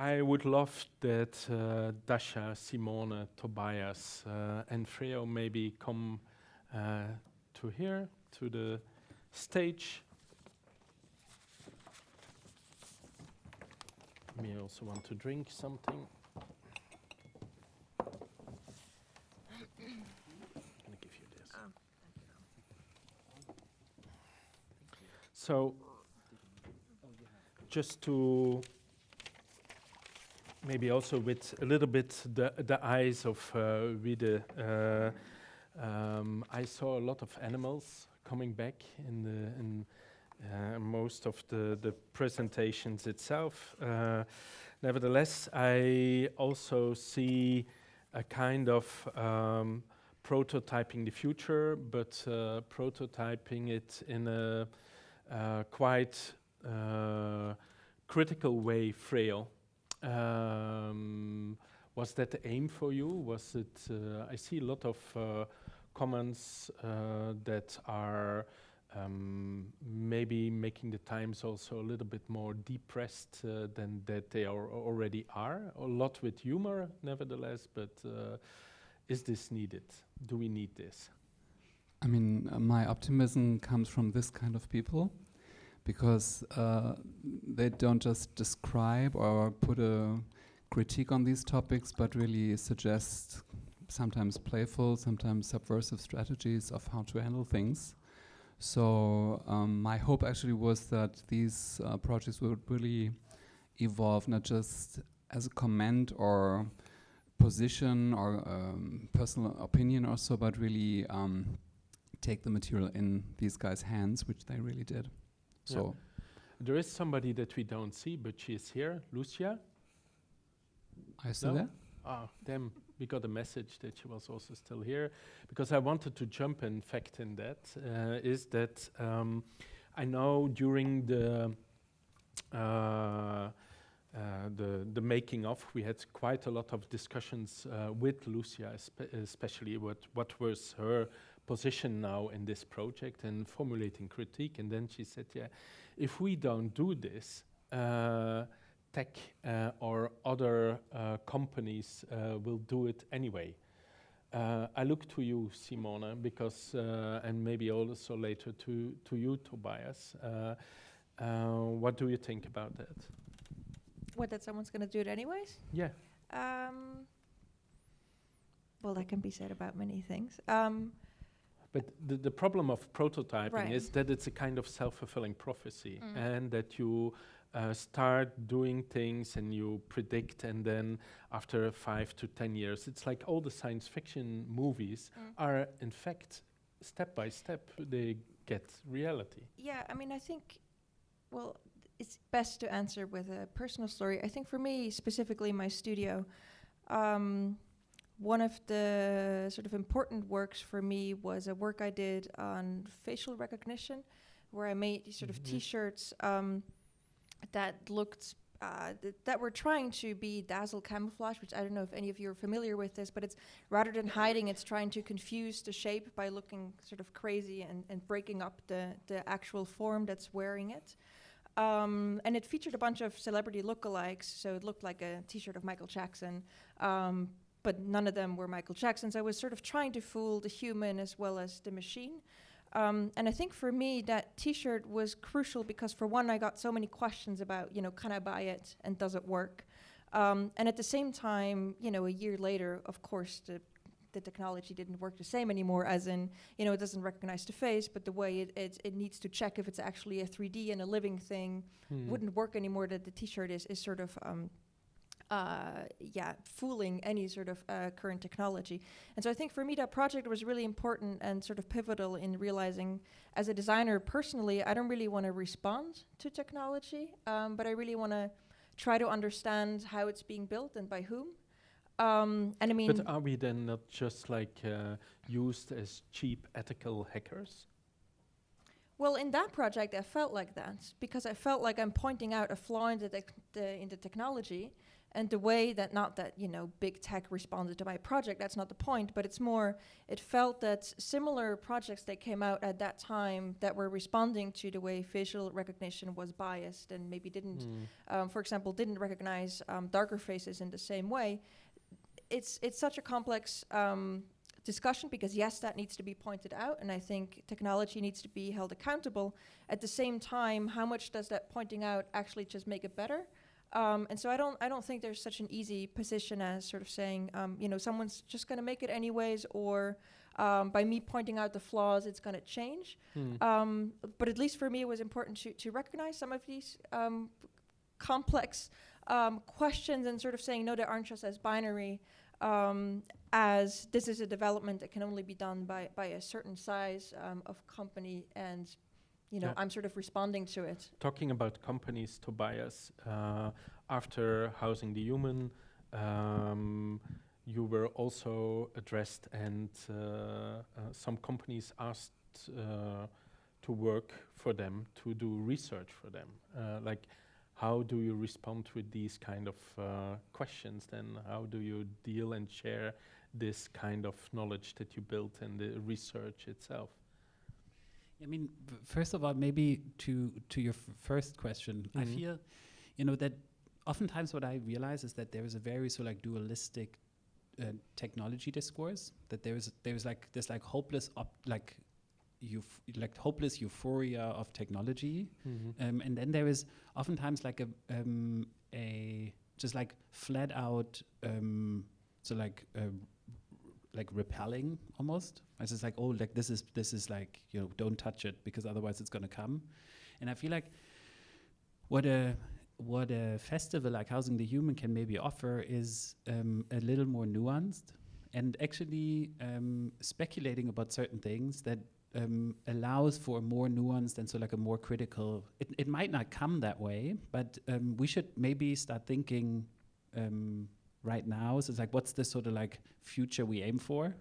I would love that uh, Dasha, Simone, Tobias, uh, and Freo maybe come uh, to here, to the stage. Me also want to drink something. gonna give you this. So, just to maybe also with a little bit the the eyes of uh, uh, um, I saw a lot of animals coming back in the in uh, most of the the presentations itself. Uh, nevertheless, I also see a kind of um, prototyping the future, but uh, prototyping it in a uh, quite uh, critical way, Freo. Um, was that the aim for you? Was it? Uh, I see a lot of uh, comments uh, that are um, maybe making the times also a little bit more depressed uh, than that they are already are. A lot with humor, nevertheless. But uh, is this needed? Do we need this? I mean, uh, my optimism comes from this kind of people because uh, they don't just describe or put a critique on these topics, but really suggest sometimes playful, sometimes subversive strategies of how to handle things. So um, my hope actually was that these uh, projects would really evolve not just as a comment or position or um, personal opinion or so, but really um, take the material in these guys' hands, which they really did. So There is somebody that we don't see, but she's here, Lucia. you still No? there? Ah, damn, we got a message that she was also still here. Because I wanted to jump, in fact, in that, uh, is that um, I know during the, uh, uh, the, the making of, we had quite a lot of discussions uh, with Lucia, espe- especially what, what was her position now in this project and formulating critique. And then she said, yeah, if we don't do this, uh, tech uh, or other uh, companies uh, will do it anyway. Uh, I look to you, Simona, because, uh, and maybe also later to, to you, Tobias. Uh, uh, what do you think about that? What, that someone's going to do it anyways? Yeah. Um, well, that can be said about many things. Um, But the, the problem of prototyping Right. is that it's a kind of self-fulfilling prophecy, Mm. and that you uh, start doing things and you predict, and then after five to ten years, it's like all the science fiction movies Mm. are, in fact, step by step, they get reality. yeah, I mean, I think, well, it's best to answer with a personal story. I think for me, specifically my studio, um, one of the sort of important works for me was a work I did on facial recognition, where I made sort of Mhm. T-shirts um, that looked uh, th- that were trying to be dazzle camouflage, which I don't know if any of you are familiar with this, but it's rather than hiding, it's trying to confuse the shape by looking sort of crazy and, and breaking up the, the actual form that's wearing it. Um, and it featured a bunch of celebrity lookalikes, so it looked like a T-shirt of Michael Jackson, um, but none of them were Michael Jackson's. I was sort of trying to fool the human as well as the machine. Um, and I think for me that T-shirt was crucial because for one, I got so many questions about, you know, can I buy it and does it work? Um, and at the same time, you know, a year later, of course, the the technology didn't work the same anymore. As in, you know, it doesn't recognize the face, but the way it it, it needs to check if it's actually a 3D and a living thing Hmm. wouldn't work anymore. That the T-shirt is is sort of. Um, uh, yeah, fooling any sort of uh, current technology. And so I think for me that project was really important and sort of pivotal in realizing as a designer personally, I don't really want to respond to technology, um, but I really want to try to understand how it's being built and by whom. Um, and I mean, But are we then not just like uh, used as cheap ethical hackers? Well, in that project, I felt like that because I felt like I'm pointing out a flaw in the, the in the technology and the way that not that you know big tech responded to my project. That's not the point, but it's more. It felt that similar projects that came out at that time that were responding to the way facial recognition was biased and maybe didn't, Mm. um, for example, didn't recognize um, darker faces in the same way. It's it's such a complex. Um, discussion because yes that needs to be pointed out and i think technology needs to be held accountable at the same time how much does that pointing out actually just make it better um, and so i don't i don't think there's such an easy position as sort of saying um, you know someone's just going to make it anyways or um, by me pointing out the flaws it's going to change Mm. um, but at least for me, it was important to, to recognize some of these um, complex um, questions and sort of saying, no, they aren't just as binary um, as this is a development that can only be done by, by a certain size um, of company. And, you know, Yeah. I'm sort of responding to it. Talking about companies, Tobias, uh, after Housing the Human, um, you were also addressed, and uh, uh, some companies asked uh, to work for them, to do research for them. Uh, like, how do you respond with these kind of uh, questions? Then, how do you deal and share this kind of knowledge that you built and the research itself? I mean, first of all, maybe to to your f- first question, I Mhm. feel, you know, that oftentimes what I realize is that there is a very so like dualistic uh, technology discourse. That there is there is like this like hopeless op- like you like hopeless euphoria of technology, um, and then there is oftentimes like a um, a just like flat out um, so like uh, like repelling almost. It's just like oh like this is this is like you know don't touch it because otherwise it's gonna come, and I feel like what a what a festival like Housing the Human can maybe offer is um, a little more nuanced and actually um, speculating about certain things that um, allows for more nuanced and so like a more critical. It, it might not come that way, but um, we should maybe start thinking um, right now. So it's like, what's the sort of like future we aim for?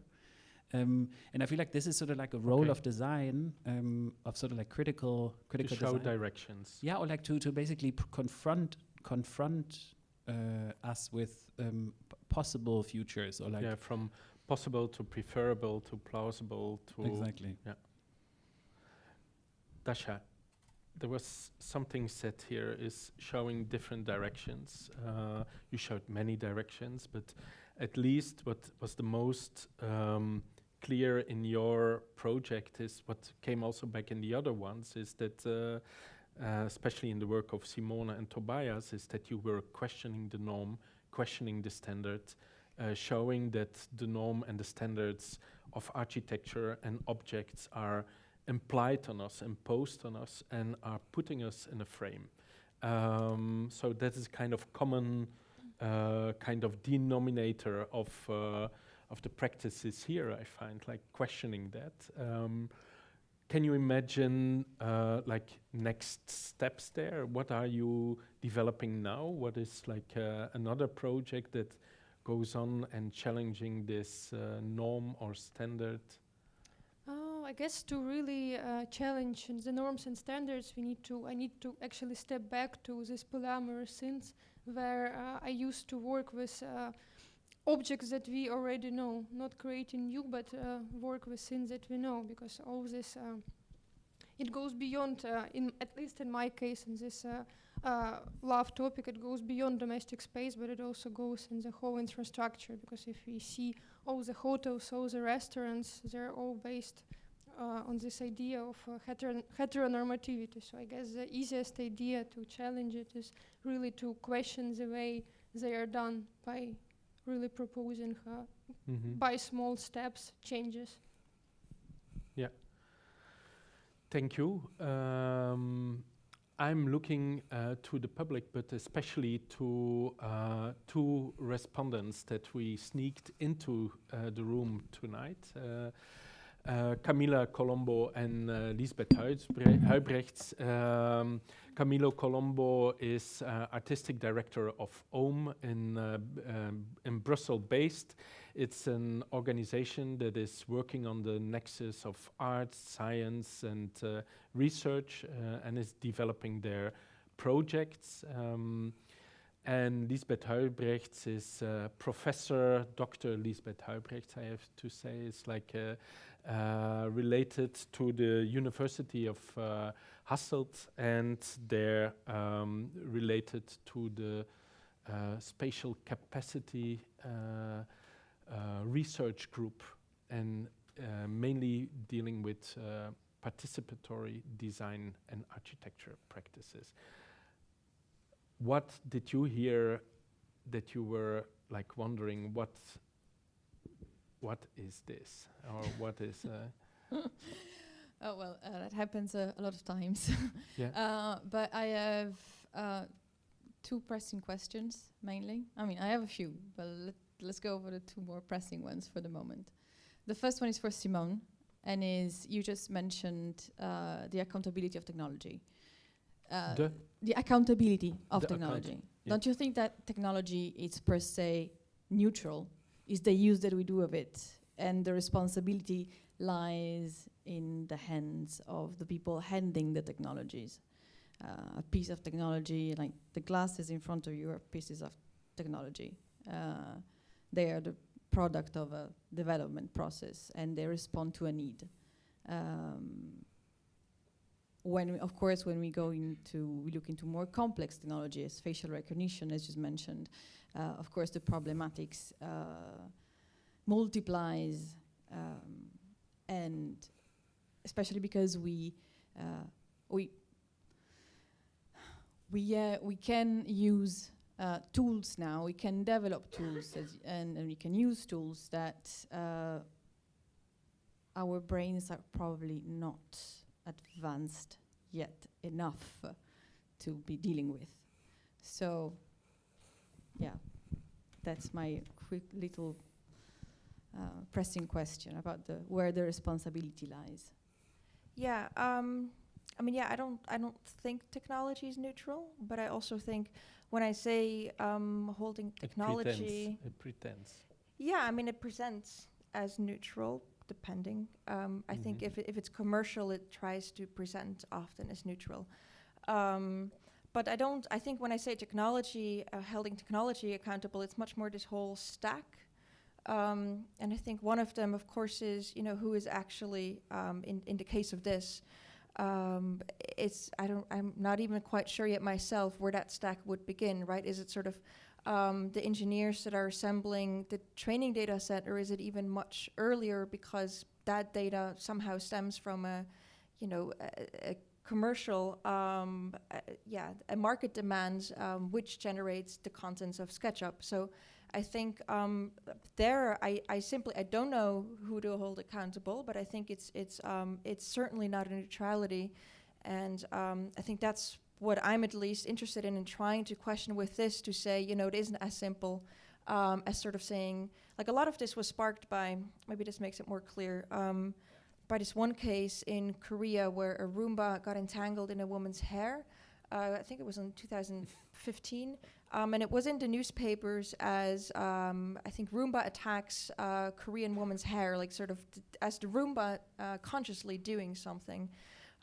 Um, and I feel like this is sort of like a role Okay. of design of of sort of like critical critical To show design. directions. Yeah, or like to to basically confront confront uh, us with um, possible futures or like yeah, from possible to preferable to plausible to exactly. Yeah. Dasha. There was something said here is showing different directions. Uh, you showed many directions, but at least what was the most um, clear in your project is what came also back in the other ones is that, uh, uh, especially in the work of Simona and Tobias, is that you were questioning the norm, questioning the standard, uh, showing that the norm and the standards of architecture and objects are implied on us, imposed on us, and are putting us in a frame. Um, so that is kind of common, uh, kind of denominator of uh, of the practices here. I find like questioning that. Um, can you imagine uh, like next steps there? What are you developing now? What is like uh, another project that goes on and challenging this uh, norm or standard? I guess to really uh, challenge the norms and standards, we need to. I need to actually step back to this polyamorous scenes where uh, I used to work with uh, objects that we already know, not creating new, but uh, work with things that we know, because all this uh, it goes beyond. Uh, in at least in my case, in this. Love topic it goes beyond domestic space but it also goes in the whole infrastructure because if we see all the hotels all the restaurants they're all based on this idea of uh, heteron- heteronormativity. So I guess the easiest idea to challenge it is really to question the way they are done by really proposing uh, Mm-hmm. by small steps changes. Yeah. Thank you. Um, I'm looking uh, to the public, but especially to uh, two respondents that we sneaked into uh, the room tonight. Uh, uh, Camila Colombo and uh, Lisbeth Huisbre- Huybrechts. Um, Camila Colombo is uh, artistic director of OM in, in Brussels based, It's an organization that is working on the nexus of art, science, and research, and is developing their projects. Um, and Lisbeth Huybrechts is Professor Dr. Lisbeth Huybrechts, I have to say, is like uh, related to the University of uh, Hasselt, and they're um, related to the uh, spatial capacity uh, uh, research group, and uh, mainly dealing with uh, participatory design and architecture practices. What did you hear that you were like wondering what what is this or what is uh, Oh well, uh, that happens uh, a lot of times. Yeah. Uh, but I have uh, two pressing questions mainly. I mean, I have a few, but let, let's go over the two more pressing ones for the moment. The first one is for Simone, and is you just mentioned uh, the accountability of technology. Uh, The? the accountability of The account- technology. yeah. Don't you think that technology is per se neutral? Is the use that we do of it, and the responsibility lies in the hands of the people handling the technologies. Uh, a piece of technology, like the glasses in front of you, are pieces of technology. Uh, they are the product of a development process, and they respond to a need. Um, when, of course, when we go into, we look into more complex technology, as facial recognition, as you mentioned, of course, the problematics uh, multiplies, um, and especially because we uh, we we uh, we can use uh, tools now. We can develop tools, and, and we can use tools that uh, our brains are probably not advanced yet enough uh, to be dealing with. So, yeah, that's my quick little uh, pressing question about the where the responsibility lies. Yeah, um, I mean, yeah, I don't, I don't think technology is neutral, but I also think when I say um, holding it technology, pretends, it pretends. yeah, I mean, it presents as neutral, depending. Um, I think Mhm. if, if it's commercial, it tries to present often as neutral. Um, but I don't, I think when I say technology, uh, holding technology accountable, it's much more this whole stack. Um, and I think one of them, of course, is, you know, who is actually, um, in, in the case of this, um, it's, I don't, I'm not even quite sure yet myself where that stack would begin, right? Is it sort of um, the engineers that are assembling the training data set, or is it even much earlier because that data somehow stems from a, you know, a, a commercial, um, uh, yeah, a market demands um, which generates the contents of SketchUp. So I think um, there, I, I simply I don't know who to hold accountable, but I think it's it's um, it's certainly not a neutrality, and um, I think that's what I'm at least interested in in trying to question with this to say, you know, it isn't as simple um, as sort of saying, like a lot of this was sparked by, maybe this makes it more clear, by this one case in Korea where a Roomba got entangled in a woman's hair. Uh, I think it was in 2015. Um, and it was in the newspapers as um, I think Roomba attacks uh, Korean woman's hair, like sort of as the Roomba uh, consciously doing something.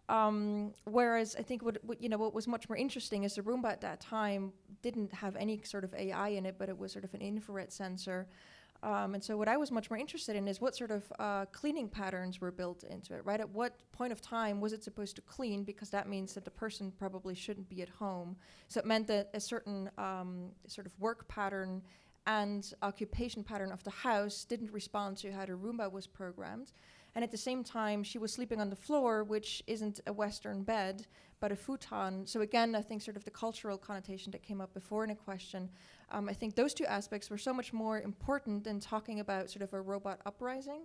Um, whereas I think what, what you know what was much more interesting is the Roomba at that time didn't have any sort of AI in it, but it was sort of an infrared sensor. Um, and so what I was much more interested in is what sort of uh, cleaning patterns were built into it, right? At what point of time was it supposed to clean? Because that means that the person probably shouldn't be at home. So it meant that a certain um, sort of work pattern and occupation pattern of the house didn't respond to how the Roomba was programmed. And at the same time, she was sleeping on the floor, which isn't a Western bed, but a futon. So again, I think sort of the cultural connotation that came up before in a question, um, I think those two aspects were so much more important than talking about sort of a robot uprising.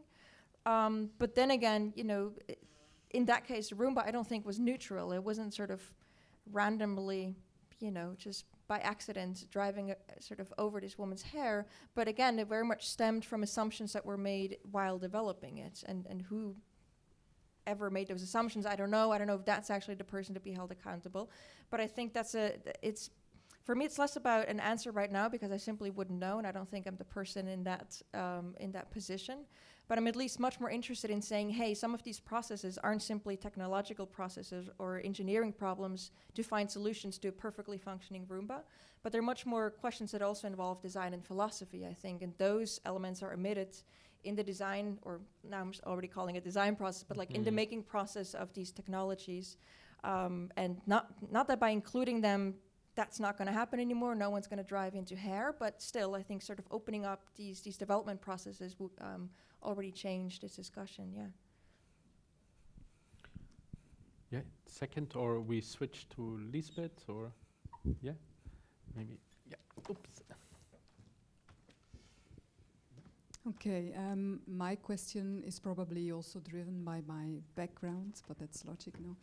Um, but then again, you know, in that case, the Roomba I don't think was neutral. It wasn't sort of randomly, you know, just by accident driving a, sort of over this woman's hair. But again, it very much stemmed from assumptions that were made while developing it, and and who ever made those assumptions, I don't know. I don't know if that's actually the person to be held accountable. But I think that's a it's for me, it's less about an answer right now because I simply wouldn't know, and I don't think I'm the person in that um, in that position. But I'm at least much more interested in saying, hey, some of these processes aren't simply technological processes or engineering problems to find solutions to a perfectly functioning Roomba, but they're much more questions that also involve design and philosophy, I think, and those elements are omitted in the design, or now I'm already calling it design process, but like in the Mhm. making process of these technologies. Um, and not not that by including them, that's not going to happen anymore. No one's going to drive into hair, but still, I think sort of opening up these these development processes would um, already change this discussion. Yeah. Yeah, second, or we switch to Lisbeth, or yeah, maybe. Yeah. Oops. Okay, um, my question is probably also driven by my background, but that's logic, no?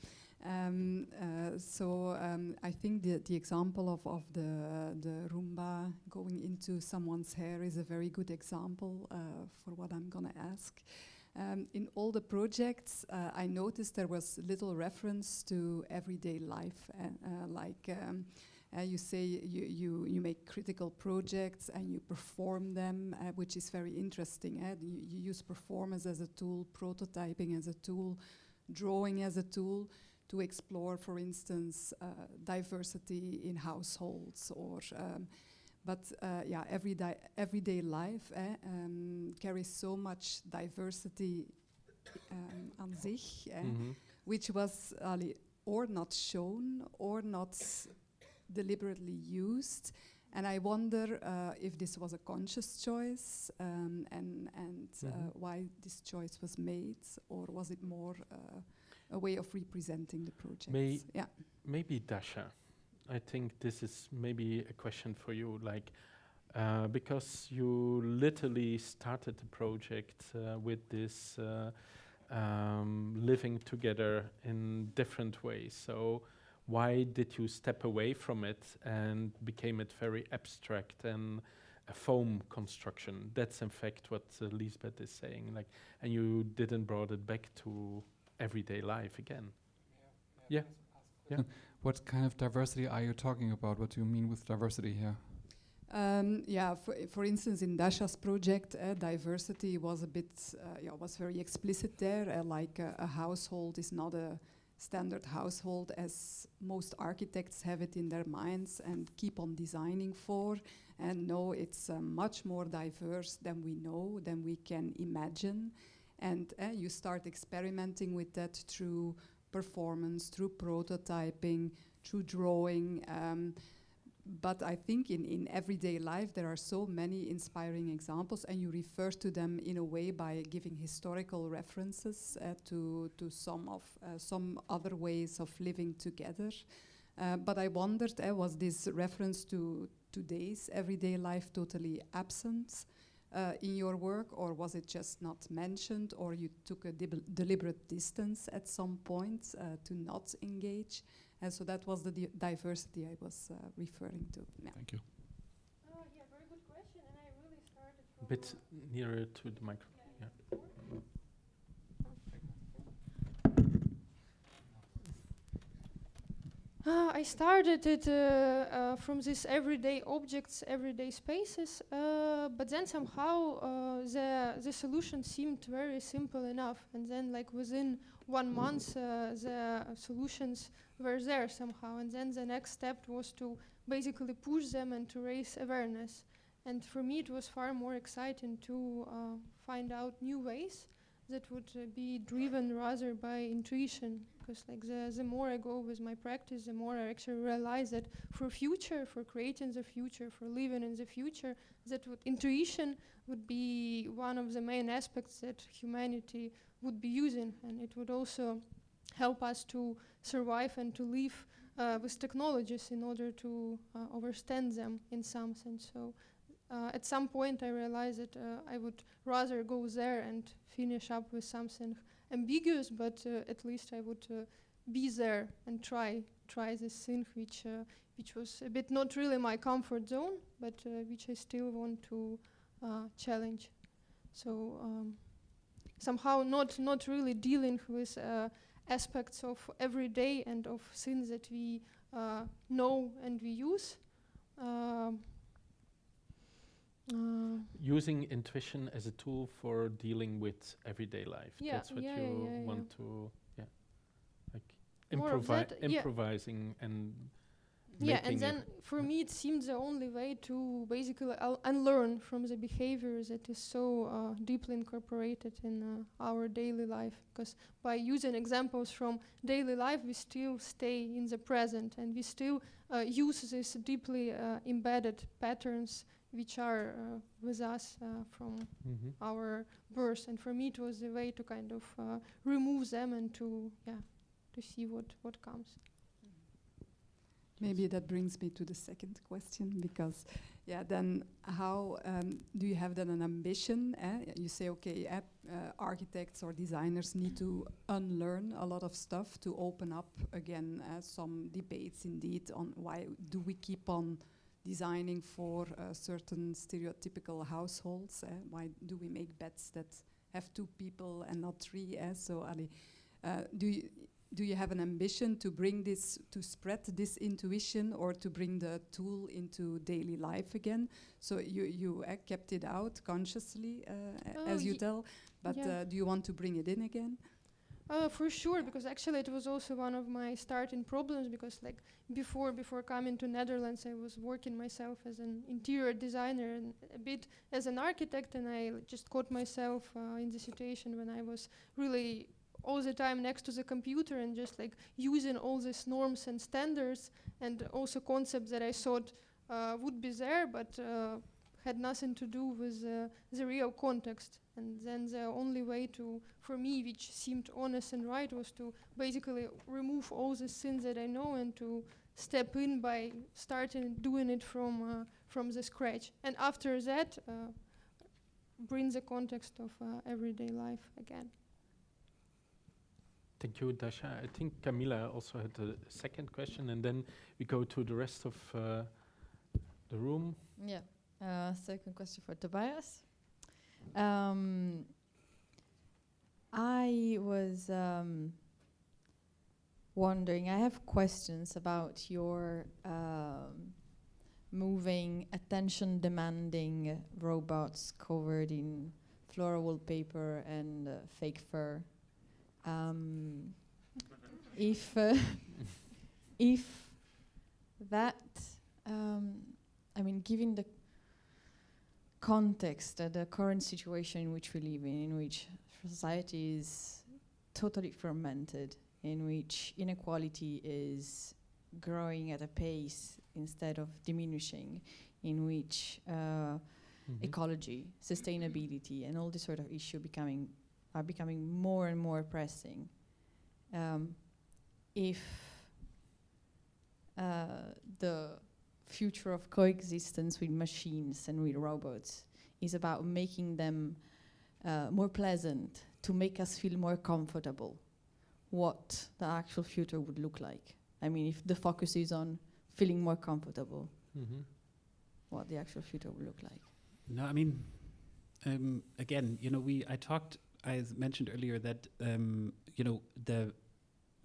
Um, uh, so um, I think the, the example of, of the, the Roomba going into someone's hair is a very good example uh, for what I'm gonna ask. Um, in all the projects, uh, I noticed there was little reference to everyday life, uh, uh, like um, uh, you say you, you, you make critical projects and you perform them, uh, which is very interesting. eh? You, you use performance as a tool, prototyping as a tool, drawing as a tool to explore, for instance, uh, diversity in households or. Um, but uh, yeah, everyday, everyday life eh, um, carries so much diversity um, aan zich. eh, Mhm. which was or not shown or not deliberately used. And I wonder uh, if this was a conscious choice um, and, and uh, Mhm. why this choice was made, or was it more uh, a way of representing the project? May- yeah. Maybe Dasha. I think this is maybe a question for you, like uh, because you literally started the project uh, with this uh, um, living together in different ways. So why did you step away from it and became it very abstract and a foam construction? That's in fact what uh, Lisbeth is saying. Like, and you didn't brought it back to everyday life again. Yeah. Yeah. What kind of diversity are you talking about? What do you mean with diversity here? Um, yeah, for, for instance, in Dasha's project, uh, diversity was a bit, uh, yeah, was very explicit there. Uh, like uh, a household is not a standard household as most architects have it in their minds and keep on designing for. And no, it's uh, much more diverse than we know, than we can imagine. And uh, you start experimenting with that through performance, through prototyping, through drawing. Um, but I think in, in everyday life there are so many inspiring examples, and you refer to them in a way by giving historical references uh, to to some of uh, some other ways of living together. Uh, but I wondered, uh, was this reference to today's everyday life totally absent uh, in your work, or was it just not mentioned, or you took a deliberate distance at some point uh, to not engage? And so that was the di- diversity I was uh, referring to. Yeah. Thank you. Oh, yeah, very good question. And I really started A bit uh, nearer to the microphone. Yeah. Ah, I started it uh, uh, from these everyday objects, everyday spaces, uh, but then somehow uh, the the solution seemed very simple enough, and then like within one month uh, the solutions were there somehow, and then the next step was to basically push them and to raise awareness. And for me, it was far more exciting to uh, find out new ways that would uh, be driven rather by intuition because like the, the more I go with my practice, the more I actually realize that for future, for creating the future, for living in the future, that would intuition would be one of the main aspects that humanity would be using, and it would also help us to survive and to live uh, with technologies in order to uh, understand them in some sense. So. Uh, at some point, I realized that uh, I would rather go there and finish up with something ambiguous, but uh, at least I would uh, be there and try try this thing, which which was a bit not really my comfort zone, but which I still want to challenge. So um, somehow not not really dealing with uh, aspects of everyday and of things that we uh, know and we use, um, uh, Using intuition as a tool for dealing with everyday life. Yeah, That's what yeah, you yeah, want to, yeah, like More of improvi- that, yeah. improvising and yeah, and then for me it seemed the only way to basically un- unlearn from the behavior that is so uh, deeply incorporated in uh, our daily life. Because by using examples from daily life, we still stay in the present and we still uh, use these deeply uh, embedded patterns which are uh, with us uh, from Mhm. our birth. And for me, it was a way to kind of uh, remove them and to yeah to see what what comes. Maybe that brings me to the second question because, yeah, then how um, do you have then an ambition? Eh? You say, okay, uh, architects or designers need to unlearn a lot of stuff to open up again uh, some debates indeed on why do we keep on designing for uh, certain stereotypical households? eh? Why do we make beds that have two people and not three? eh? So, Ali, uh, do you do you have an ambition to bring this to spread this intuition or to bring the tool into daily life again so you you uh, kept it out consciously uh, Oh, as you tell but yeah. uh, do you want to bring it in again Uh, for sure, because actually it was also one of my starting problems. Because like before, before coming to Netherlands, I was working myself as an interior designer and a bit as an architect, and I just caught myself uh, in the situation when I was really all the time next to the computer and just like using all these norms and standards and also concepts that I thought uh, would be there, but uh, had nothing to do with uh, the real context. And then the only way to, for me, which seemed honest and right, was to basically remove all the things that I know and to step in by starting doing it from uh, from the scratch. And after that, uh, bring the context of uh, everyday life again. Thank you, Dasha. I think Camila also had a second question, and then we go to the rest of uh, the room. Yeah. Uh, second question for Tobias. Um, I was um, wondering. I have questions about your um, moving, attention-demanding robots covered in floral wallpaper and uh, fake fur. Um, if uh, if that, um, I mean, given the context, uh, the current situation in which we live in, in which society is totally fermented, in which inequality is growing at a pace instead of diminishing, in which uh, Mhm. ecology, sustainability, and all this sort of issue becoming are becoming more and more pressing. Um, if uh, the future of coexistence with machines and with robots is about making them uh, more pleasant, to make us feel more comfortable, what the actual future would look like. I mean, if the focus is on feeling more comfortable, Mhm. what the actual future would look like. No, I mean, um, again, you know, we I talked, I mentioned earlier that um, you know the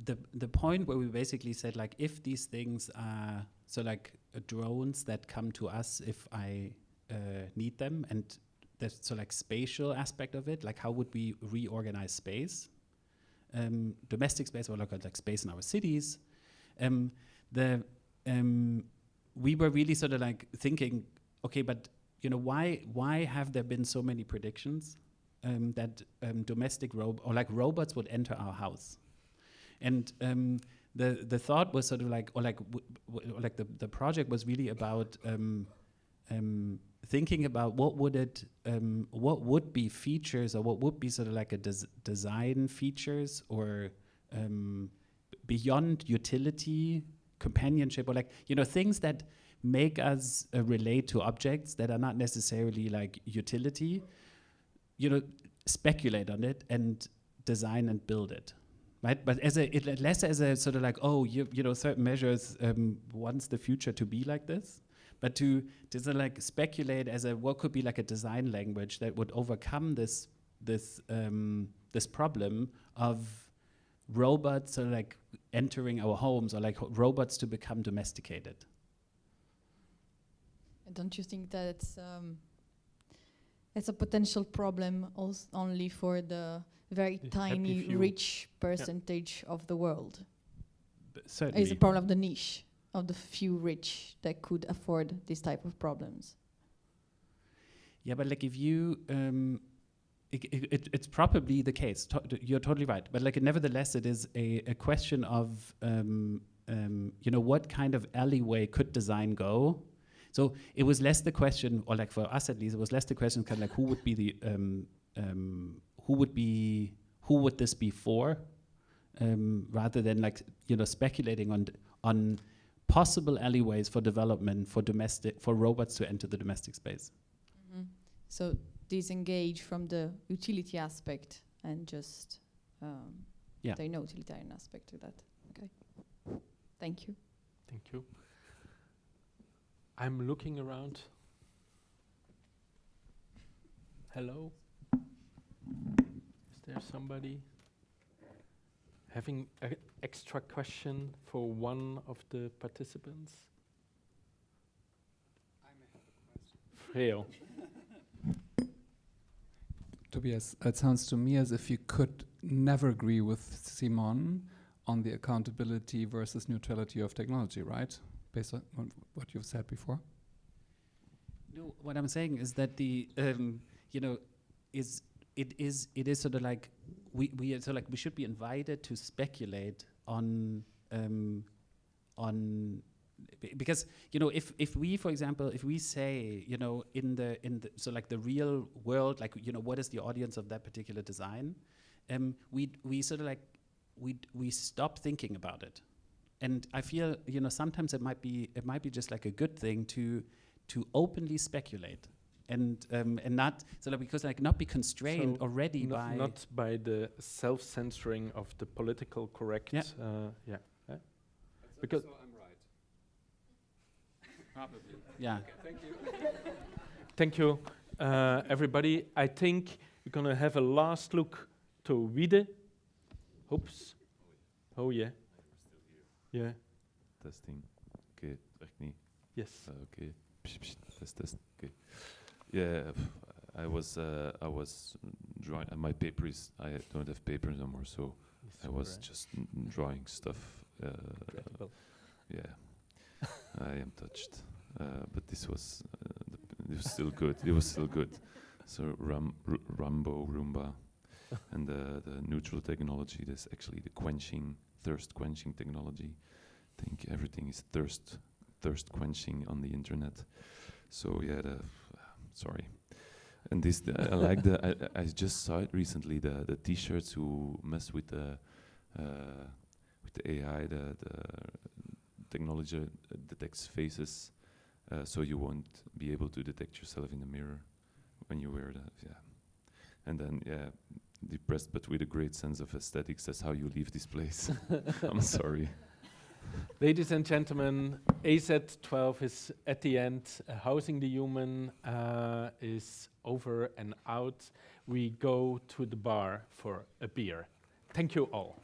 the the point where we basically said like if these things are so like uh, drones that come to us if I uh, need them and there's so like spatial aspect of it like how would we reorganize space? Um, domestic space or like, like space in our cities. Um, the um, we were really sort of like thinking okay but you know why why have there been so many predictions um, that um, domestic rob or like robots would enter our house. And um, the the thought was sort of like or like or like the, the project was really about um, um, thinking about what would it um, what would be features or what would be sort of like a des- design features or beyond utility companionship or like you know things that make us uh, relate to objects that are not necessarily like utility you know speculate on it and design and build it right? But as a it, less as a sort of like oh you, you know certain measures um, wants the future to be like this but to to sort like speculate as a what could be like a design language that would overcome this this um, this problem of robots of like entering our homes or like robots to become domesticated. Don't you think that it's um, it's a potential problem only for the very The tiny, rich percentage of the world? B- It's Certainly. a problem of the niche of the few rich that could afford this type of problems. Yeah, but like if you, um, it, it, it, it's probably the case. To- you're totally right. But like, nevertheless, it is a, a question of, um, um, you know, what kind of alleyway could design go? So it was less the question, or like for us at least, it was less the question, kind of like who would be the, um, um, who would be, who would this be for, um, rather than like you know speculating on on possible alleyways for development for domestic for robots to enter the domestic space. So disengage from the utility aspect and just um, Yeah. there no utilitarian aspect to that. Okay. Thank you. Thank you. I'm looking around. Hello? Is there somebody having an extra question for one of the participants? Freo. Tobias, it sounds to me as if you could never agree with Simon on the accountability versus neutrality of technology, right? Based on on what you've said before. No, what I'm saying is that the um, you know is it is it is sort of like we we are so like we should be invited to speculate on um, on because you know if if we for example if we say you know in the in the so like the real world like you know what is the audience of that particular design um, we we sort of like we we stop thinking about it and I feel you know sometimes it might be it might be just like a good thing to to openly speculate and um, and not so like because like not be constrained So already No- by not by the self-censoring of the political correct. Yeah. Uh, yeah. Because yeah Thank you, Thank you. uh, everybody. I think we're gonna have a last look to Wiede. Oops. Oh yeah. Yeah. Testing. Okay, werkt niet. Yes. Uh, pst, Test, test. Oké. Yeah, I was, uh, I was drawing. Uh, my paper is. I don't have papers anymore, so I was just n- n- drawing stuff. Uh, yeah, I am touched. Uh, but this was, uh, it was still good. It was still good. So Ram, R- Rambo, Roomba, and the the neutral technology. That's actually the quenching, thirst quenching technology. I think everything is thirst, thirst quenching on the internet. So yeah, the sorry. And this, the, I like the. I, I just saw it recently. The the T-shirts who mess with the, uh, with the AI. The the technology uh, detects faces, uh, so you won't be able to detect yourself in the mirror when you wear that. Yeah, and then yeah, depressed but with a great sense of aesthetics. That's how you leave this place. I'm sorry. Ladies and gentlemen, AZ12 is at the end. Uh, Housing the Human uh, is over and out. We go to the bar for a beer. Thank you all.